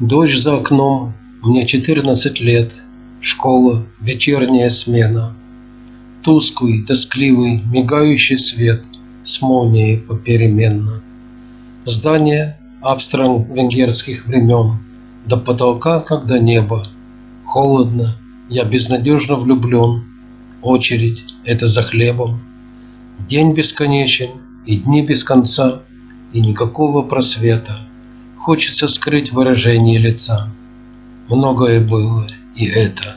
Дождь за окном, мне четырнадцать лет, Школа, вечерняя смена. Тусклый, тоскливый, мигающий свет С молнией попеременно. Здание австро-венгерских времен До потолка, как до неба. Холодно, я безнадежно влюблен. Очередь — это за хлебом. День бесконечен, и дни без конца, И никакого просвета. Хочется скрыть выражение лица. Многое было, и это.